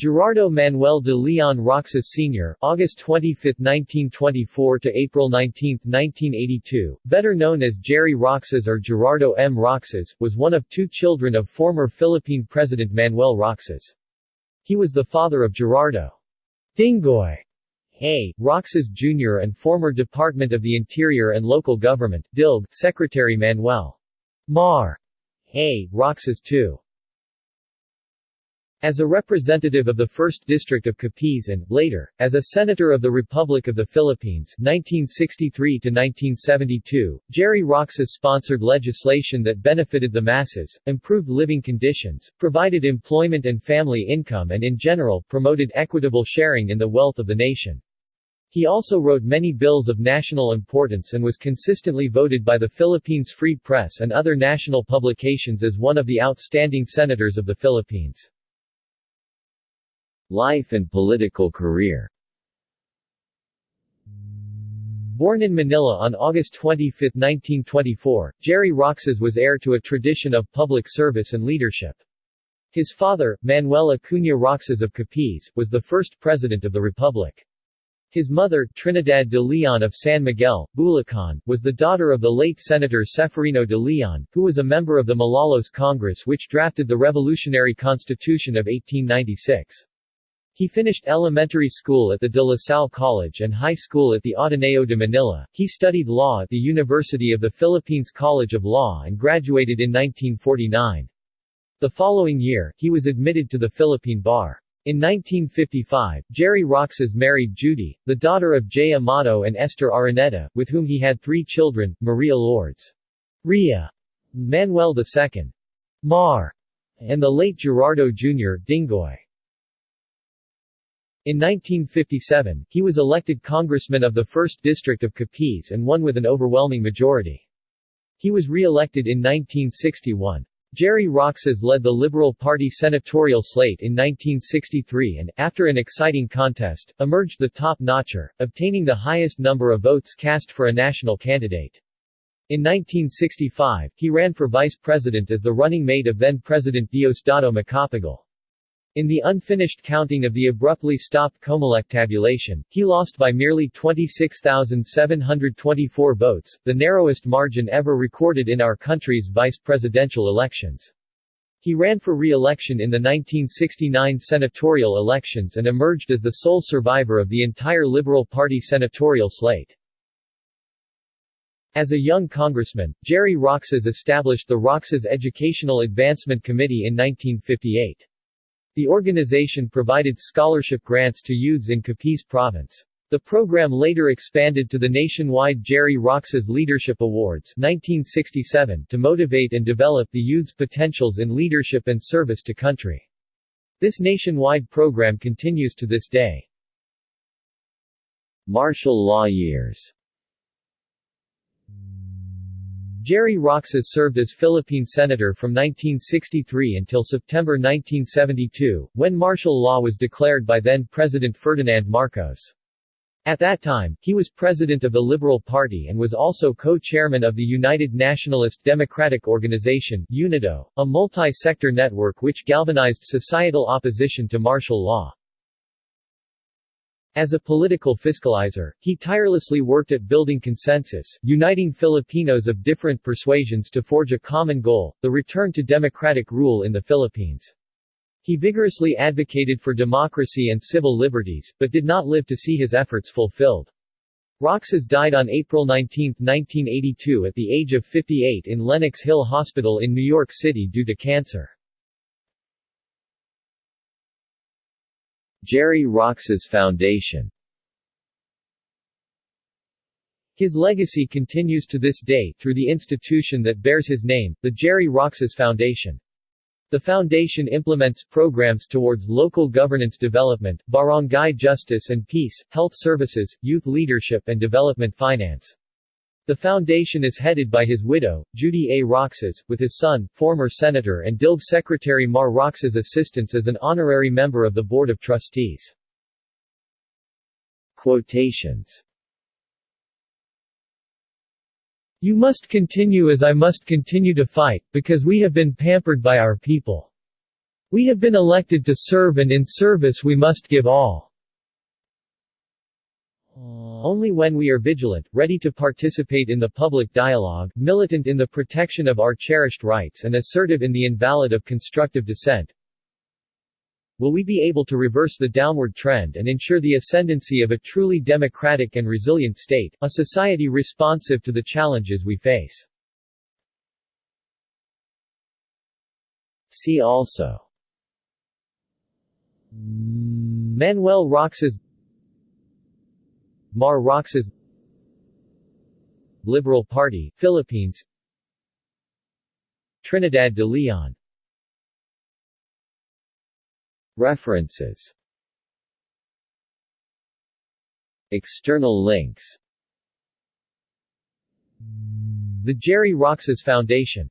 Gerardo Manuel de Leon Roxas Sr. August 25, 1924 to April 19, 1982, better known as Jerry Roxas or Gerardo M. Roxas, was one of two children of former Philippine President Manuel Roxas. He was the father of Gerardo Dingoy A. Roxas Jr. and former Department of the Interior and Local Government DILG Secretary Manuel Mar A. Roxas II. As a representative of the 1st District of Capiz and, later, as a Senator of the Republic of the Philippines 1963–1972, Jerry Roxas sponsored legislation that benefited the masses, improved living conditions, provided employment and family income and in general, promoted equitable sharing in the wealth of the nation. He also wrote many bills of national importance and was consistently voted by the Philippines Free Press and other national publications as one of the outstanding senators of the Philippines. Life and political career Born in Manila on August 25, 1924, Jerry Roxas was heir to a tradition of public service and leadership. His father, Manuel Acuna Roxas of Capiz, was the first president of the republic. His mother, Trinidad de Leon of San Miguel, Bulacan, was the daughter of the late Senator Ceferino de Leon, who was a member of the Malolos Congress which drafted the Revolutionary Constitution of 1896. He finished elementary school at the De La Salle College and high school at the Ateneo de Manila. He studied law at the University of the Philippines College of Law and graduated in 1949. The following year, he was admitted to the Philippine Bar. In 1955, Jerry Roxas married Judy, the daughter of J. Amado and Esther Araneta, with whom he had three children, Maria Lourdes, Ria, Manuel II, Mar, and the late Gerardo Jr. Dingoy. In 1957, he was elected congressman of the 1st District of Capiz and won with an overwhelming majority. He was re-elected in 1961. Jerry Roxas led the Liberal Party senatorial slate in 1963 and, after an exciting contest, emerged the top-notcher, obtaining the highest number of votes cast for a national candidate. In 1965, he ran for vice president as the running mate of then-President Diosdado Macapagal. In the unfinished counting of the abruptly stopped Comelec tabulation, he lost by merely 26,724 votes, the narrowest margin ever recorded in our country's vice presidential elections. He ran for re-election in the 1969 senatorial elections and emerged as the sole survivor of the entire Liberal Party senatorial slate. As a young congressman, Jerry Roxas established the Roxas Educational Advancement Committee in 1958. The organization provided scholarship grants to youths in Capiz Province. The program later expanded to the nationwide Jerry Roxas Leadership Awards 1967 to motivate and develop the youth's potentials in leadership and service to country. This nationwide program continues to this day. Martial law years Jerry Roxas served as Philippine Senator from 1963 until September 1972, when martial law was declared by then-President Ferdinand Marcos. At that time, he was president of the Liberal Party and was also co-chairman of the United Nationalist Democratic Organization UNIDO, a multi-sector network which galvanized societal opposition to martial law. As a political fiscalizer, he tirelessly worked at building consensus, uniting Filipinos of different persuasions to forge a common goal, the return to democratic rule in the Philippines. He vigorously advocated for democracy and civil liberties, but did not live to see his efforts fulfilled. Roxas died on April 19, 1982 at the age of 58 in Lenox Hill Hospital in New York City due to cancer. Jerry Roxas Foundation His legacy continues to this day through the institution that bears his name, the Jerry Roxas Foundation. The foundation implements programs towards local governance development, barangay justice and peace, health services, youth leadership and development finance. The foundation is headed by his widow, Judy A. Roxas, with his son, former Senator and DILG Secretary Mar Roxas assistance as an honorary member of the Board of Trustees. Quotations You must continue as I must continue to fight, because we have been pampered by our people. We have been elected to serve and in service we must give all. Only when we are vigilant, ready to participate in the public dialogue, militant in the protection of our cherished rights and assertive in the invalid of constructive dissent, will we be able to reverse the downward trend and ensure the ascendancy of a truly democratic and resilient state, a society responsive to the challenges we face. See also Manuel Roxas Mar Roxas Liberal Party, Philippines Trinidad de Leon. References. External links. The Jerry Roxas Foundation